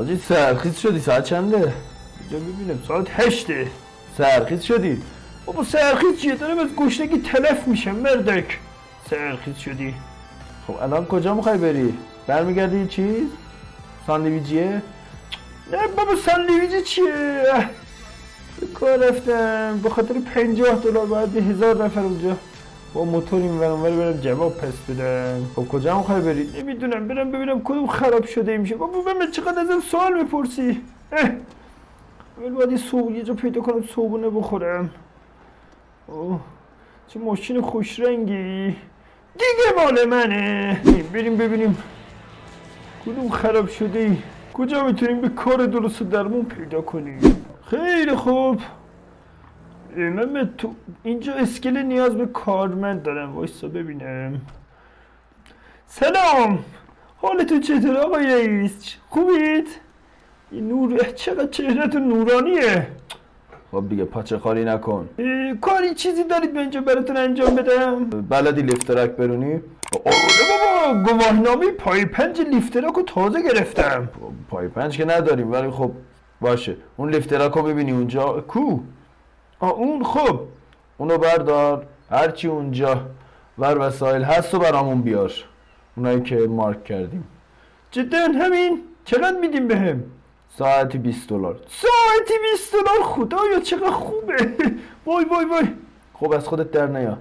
آجی سرخیز شدی ساعت چنده؟ اینجا ببینم ساعت هشته سرخیز شدی بابا سرخیز چیه دارم از گشنگی تلف میشم مردک سرخیز شدی خب الان کجا می‌خوای بری؟ برمیگردی چیز؟ ساندویجیه؟ نه بابا ساندویجی چیه؟ کار رفتم به خاطر پنجاه دلار باید به هزار نفر اونجا با موتور این ورم برم جواب پس بدم. خب کجا می‌خوای بری نمی‌دونم برم ببینم کدوم خراب شده میشه. بابا من چقدر ازم سوال می‌پرسی؟ اول باید یه صوب یه جا پیدا کنم صوبونه بخورم. اوه چه ماشین خوش رنگی دیگه مال منه. بریم ببینیم کدوم خراب شده کجا می‌تونیم به کار درست درمون پیدا کنیم؟ خیلی خوب. من تو اینجا اسکله نیاز به کارمند دارم وایسا ببینم. سلام! حالتون چطور آقای رئیس؟ خوبید؟ این نور چقدر چهرهتون نورانیه؟ خب دیگه پاچه خواری نکن. کاری چیزی دارید به اینجا براتون انجام بدم؟ بلدی لیفتراک برونی؟ آره بابا گواهنامه پایه پنج لیفتراک رو تازه گرفتم. پایه پنج که نداریم ولی خب باشه. اون لیفتراک رو ببینی اونجا. کو؟ اون خب اونو بردار. هرچی اونجا ور وسایل هست و برامون بیار. اونایی که مارک کردیم. جدا همین. چقدر میدیم بهم؟ ساعتی 20 دلار. ساعتی 20 دلار؟ خدایا چقدر خوبه. وای وای وای. خب از خودت در نیا.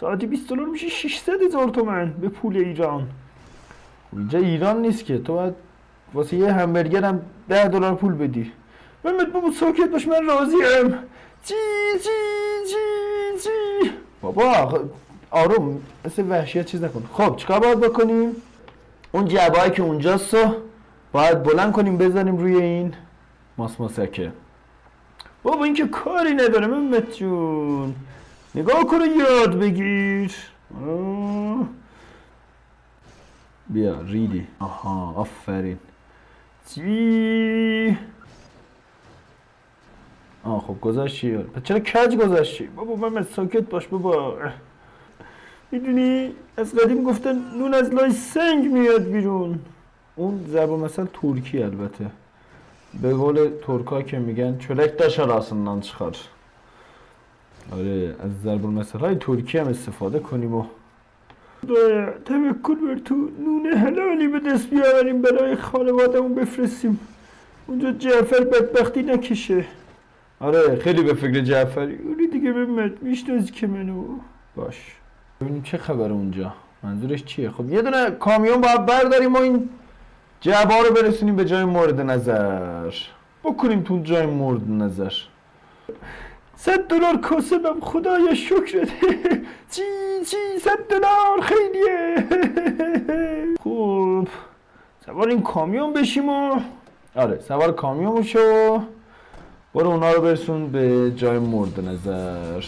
ساعتی 20 دلار میشه 600 هزار تومن به پول ایران. اینجا ایران نیست که. تو باید واسه یه همبرگر هم 10 دلار پول بدی. محمد بابا ساکت باش من راضیم. چی چی چی چی بابا آروم مثل وحشیت چیز نکن. خب چیکار باید بکنیم؟ اون جعبه که اونجاست رو باید بلند کنیم بزنیم روی این ماس ماسکه. بابا این که کاری نداره محمد جون. نگاه کن یاد بگیر. بیا ریدی. آها آفرین. چی؟ خب گذاشتی؟ چرا کج گذاشتی؟ بابا من ساکت باش بابا. می‌دونی از قدیم گفتن نون از لای سنگ میاد بیرون. اون ضرب مثل ترکی البته. به قول ترکا که میگن çörek taş arasından çıkar آره از ضرب المثل های ترکی هم استفاده کنیم و توکل بر تو نون حلالی به دست بیاوریم برای خانوادمون بفرستیم. اونجا جعفر بدبختی نکشه. آره خیلی به فکر جعفری. اونی دیگه محمد میشنازی که منو. باش. ببینیم چه خبر اونجا. منظورش چیه؟ خب یه دونه کامیون باید برداریم و این جعبه رو برسونیم به جای مورد نظر. بکنیم تو جای مورد نظر. صد دلار کاسبم خدایا شکرت. چی چی صد دلار خیلیه. خوب سوار این کامیون بشیم و آره سوار کامیون بشو برو اونا رو برسون به جای مورد نظر.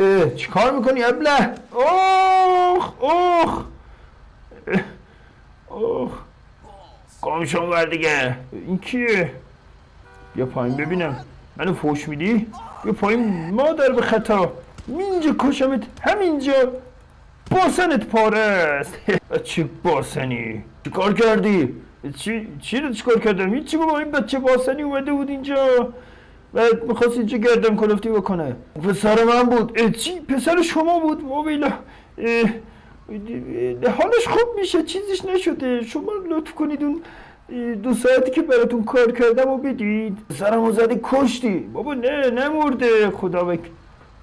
اه چیکار می‌کنی ابله؟ اوخ اوخ. اوخ. کامشون ور دیگه؟ این کیه؟ بیا پایین ببینم. منو فوش میدی؟ بیا پایین مادر به خطا. اینجا کشمت همینجا. باسنت پاره است. چه باسنی؟ چی کار کردی؟ چی چی رو چیکار کردم؟ هیچی بابا این بچه باسنی اومده بود اینجا و می‌خواست اینجا گردن کلفتی بکنه. پسر من بود. چی؟ پسر شما بود؟ ویلا حالش خوب میشه چیزیش نشده. شما لطف کنید اون دو ساعتی که براتون کار کردم و بدید. سرمو زدی کشتی. بابا نه نمرده. خدا بک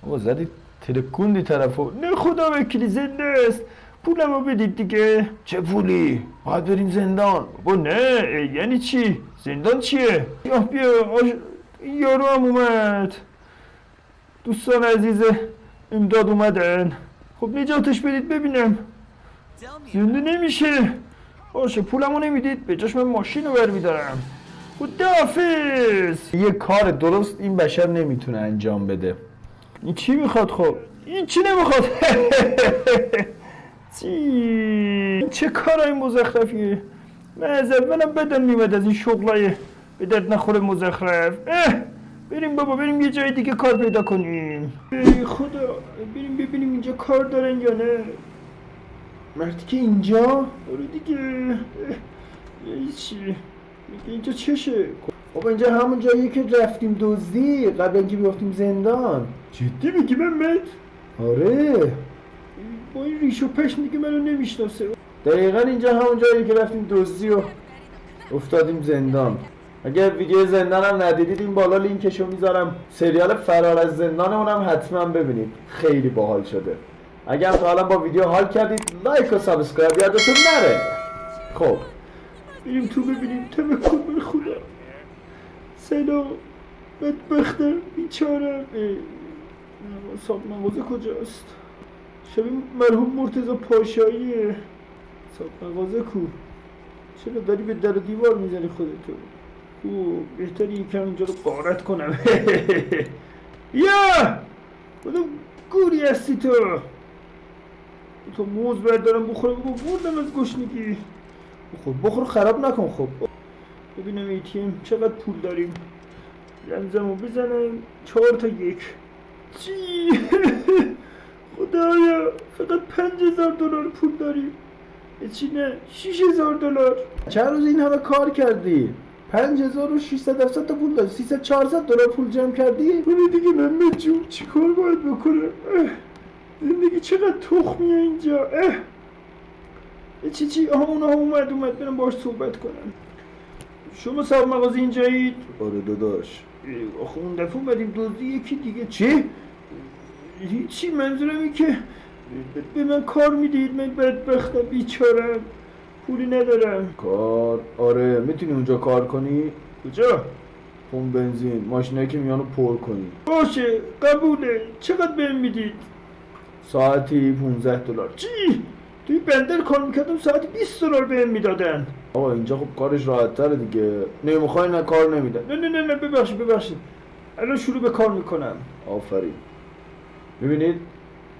بابا زدی ترکوندی طرفو. نه خدا وکیلی زنده است. پولم رو بدید دیگه. چه پولی؟ باید بریم زندان. بابا نه یعنی چی؟ زندان چیه؟ یا بیا آش... یارو هم اومد. دوستان عزیز امداد اومدن. خب نجاتش بدید ببینم. زنده نمیشه. باشه پولمو نمی‌دید. به جاش من ماشین رو برمیدارم خداحافظ! یه کار درست این بشر نمی‌تونه انجام بده. این چی می‌خواد خب؟ این چی نمی‌خواد؟ چی؟ چه کارای مزخرفیه من از اولم بدن میمد از این شغلای به درد نخور مزخرف. اه بریم بابا بریم یه جای دیگه کار پیدا کنیم. ای خدا بریم ببینیم اینجا کار دارن یا نه. مردی که اینجا؟ برو دیگه. چی؟ میگه اینجا چشه؟ بابا اینجا همون جایی که رفتیم دزدی قبل اینکه بیافتیم زندان. جدی میگی محمد؟ آره. با این ریش و پشم دیگه منو نمی‌شناسه. دقیقا اینجا همون جایی که رفتیم دزدی و افتادیم زندان. اگر ویدیو زندان هم ندیدید این بالا لینکشو می‌ذارم. سریال فرار از زندان اونم حتما ببینید. خیلی باحال شده. اگر تا حالا با ویدیو حال کردید لایک و subscribe یادتون نره. خب. بریم تو ببینیم. تمکن بر خدا سلام بدبختم بیچارم مغازه کجاست؟ شبیه مرحوم مرتضی پاشاییه صاحب مغازه کو. چرا داری به در دیوار می‌زنی خودتو؟ او بهتری یکم اینجا رو قارت کنم. یا! کدوم گوری هستی تو. تو موز بردارم بخورم بگو بردم از گشنگی. بخور بخور خراب نکن خب. ببینم ایتیم چقدر پول داریم. لنزمو بزنم چهار تا یک. چی؟ خدایا فقط پنج هزار دلار پول داریم. چی نه؟ شیش هزار دلار. چند روز این همه کار کردی؟ پنج هزار و شیصد تا پول داری. سیصد چهارصد دلار پول جمع کردی؟ اون دیگه محمد جون چی کار باید بکنم. زندگی چقدر تخمیه اینجا؟ اه. چی چی؟ آها اونها اومد اومد. برم باش صحبت کنم. شما صاحب مغازه اینجایید؟ آره داداش. آخه اون دفعه اومدیم دزدی یکی دیگه. چی؟ هیچی منظورم این که به من کار می‌دید من بدبختم بیچارم پولی ندارم. کار؟ آره می‌تونی اونجا کار کنی؟ کجا؟ پمپ بنزین ماشینایی که میانو پر کنی. باشه قبوله. چقدر بهم می‌دید؟ ساعتی 15 دلار. چی؟ توی بندر کار می‌کردم ساعتی 20 دلار بهم می‌دادن. آقا اینجا خب کارش راحت تره دیگه. نمی‌خوای نه کار نمیدن نه نه نه نه ببخشید ببخشید. الان شروع به کار می‌کنم. آفرین. ببینید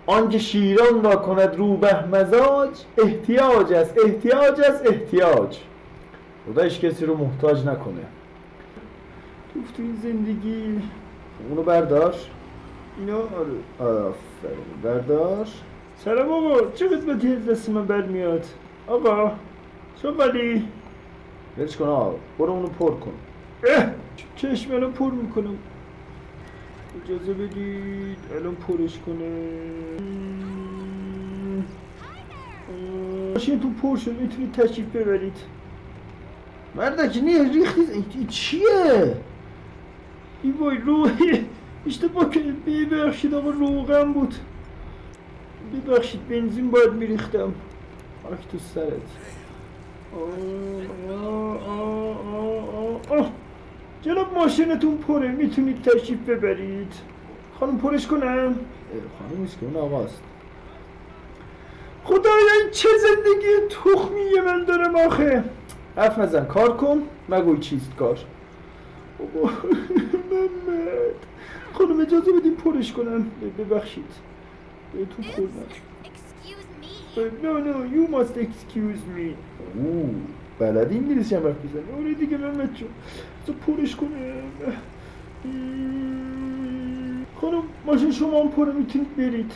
آنکه شیران را کند روبه مزاج احتیاج است احتیاج است احتیاج. خدایش کسی رو محتاج نکنه. تو این زندگی اونو بردار اینا؟ آره. آفرین. بردار سلام آقا چه قسمتی از دست من برمیاد؟ آقا چه ولی ولش کن آقا برو اونو پر کن. اه چشم الان پر می‌کنم. اجازه بدید. الان پرش کنه. ماشینتون پر شد می‌تونید تشریف ببرید. مردک نه ریختی این چیه؟ ای وای روحی. اشتباه کردم ببخشید آقا روغم بود. ببخشید بنزین باید میریختم. خاک تو سرت. آه، آه، آه، آه، آه. جناب ماشینتون پره می‌تونید تشریف ببرید. خانم پرش کنم؟ خانم نیست که اون آقاست خدایا این چه زندگی تخمیه من دارم آخه؟ حرف نزن کار کن مگوی چیست کار. بابا محمد. خانم اجازه بدیم پرش کنم. ببخشید. بهتون خوردم me. No, no, you must excuse me. اوه بلدی انگلیسی هم حرف بزنی آره دیگه محمد جون. بذار پرش کنم خانم ماشین شما هم پره می‌تونید برید.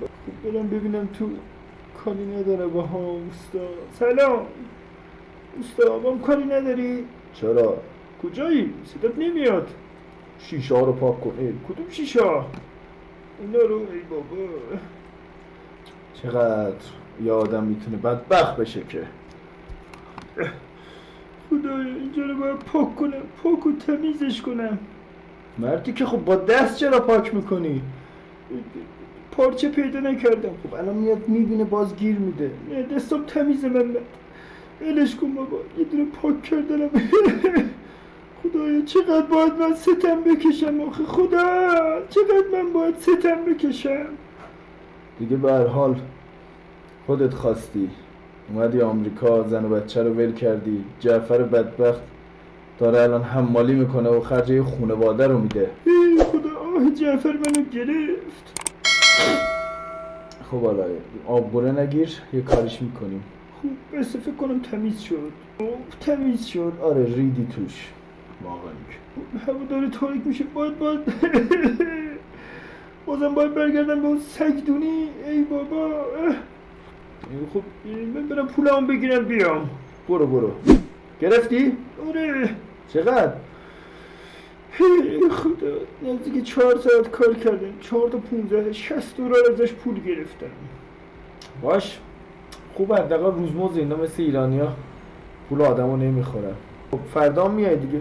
خب برم ببینم تو کاری نداره با ها اوستا سلام. اوستا با هم کاری نداری؟ چرا؟ کجایی؟ صدات نمیاد. شیشه ها رو پاک کن. ای، کدوم شیشه ها؟ اینا رو ای بابا. چقدر یه آدم می‌تونه بدبخت بشه که؟ خدایا اینجا رو باید پاک کنم پاک و تمیزش کنم. مردی که خب با دست چرا پاک می‌کنی؟ پارچه پیدا نکردم. خب الان میاد می‌بینه باز گیر میده. دستم تمیزه من ولش کن بابا یه دونه پاک کردنم. خدایا چقدر باید من ستم بکشم آخه؟ خدا چقدر من باید ستم بکشم؟ دیگه به هر حال خودت خواستی. اومدی آمریکا زن و بچه رو ول کردی. جعفر بدبخت داره الان حمالی می‌کنه و خرج خونواده رو میده. ای خدا آه جعفر منو گرفت. خب حالا آبگوره نگیر یه کاریش می‌کنیم. خوب بس فکر کنم تمیز شد. اوه، تمیز شد. آره ریدی توش. واقعا. هوا داره تاریک میشه. باید باید. بازم باید برگردم به اون سگدونی ای بابا. خب من برم پولمو بگیرم بیام. برو برو. گرفتی؟ آره. چقدر؟ خدا. نزدیک چهار ساعت کار کردم. چهار تا پونزده شست دلار ازش پول گرفتم. باش. خوب حداقل روزمزد اینا مثل ایرانیا پول آدمو نمی‌خورن. خب فردا میای دیگه.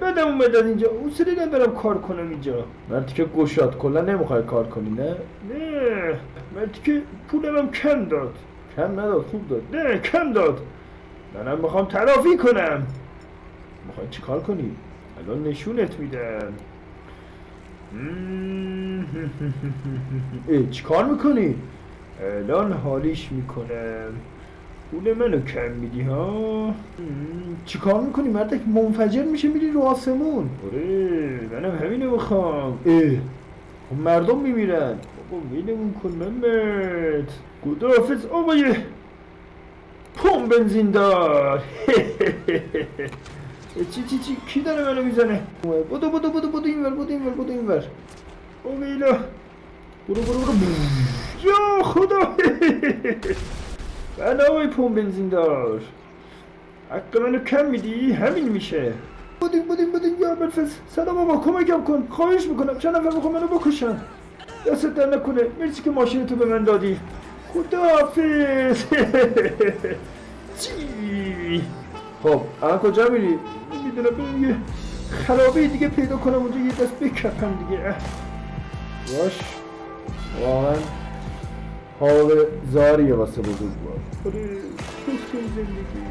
بدم اومد از اینجا. حوصله ندارم کار کنم اینجا. مردی که گشاد کلا نمی‌خوای کار کنی نه؟ نه. مردی که پولم هم کم داد. کم نداد خوب داد. نه کم داد. منم می‌خوام تلافی کنم. می‌خوای چیکار کنی؟ الان نشونت میدم. ای چیکار می‌کنی؟ الان حالیش می‌کنم. پول منو کم میدی ها؟ چیکار می‌کنی مردک؟ منفجر میشه میری رو آسمون. آره منم همینو می‌خوام. ای خب مردم میمیرن. بابا ویلمون کن محمد. خداحافظ آقای پم بنزین دار. چی چی چی؟ کی داره منو می‌زنه؟ بودو بودو بودو بودو اینور بودو اینور بودو اینور. اویلا برو برو برو. یا خدا! آقای پم بنزین دار منو کم میدی؟ همین میشه. بودین بودین بودین یا بلفز سلام آقا کمکم کن. خواهش می‌کنم چند نفر می‌خوام منو بکشن. دستت در نکنه. مرسی که ماشین تو به من دادی. خداحافظ. خب الان کجا میری؟ نمی‌دونم برم یه خرابه دیگه پیدا کنم اونجا یه دست بکپم دیگه. باش. واقعا حال زاریه واسه بزرگوار آره کس کن زندگی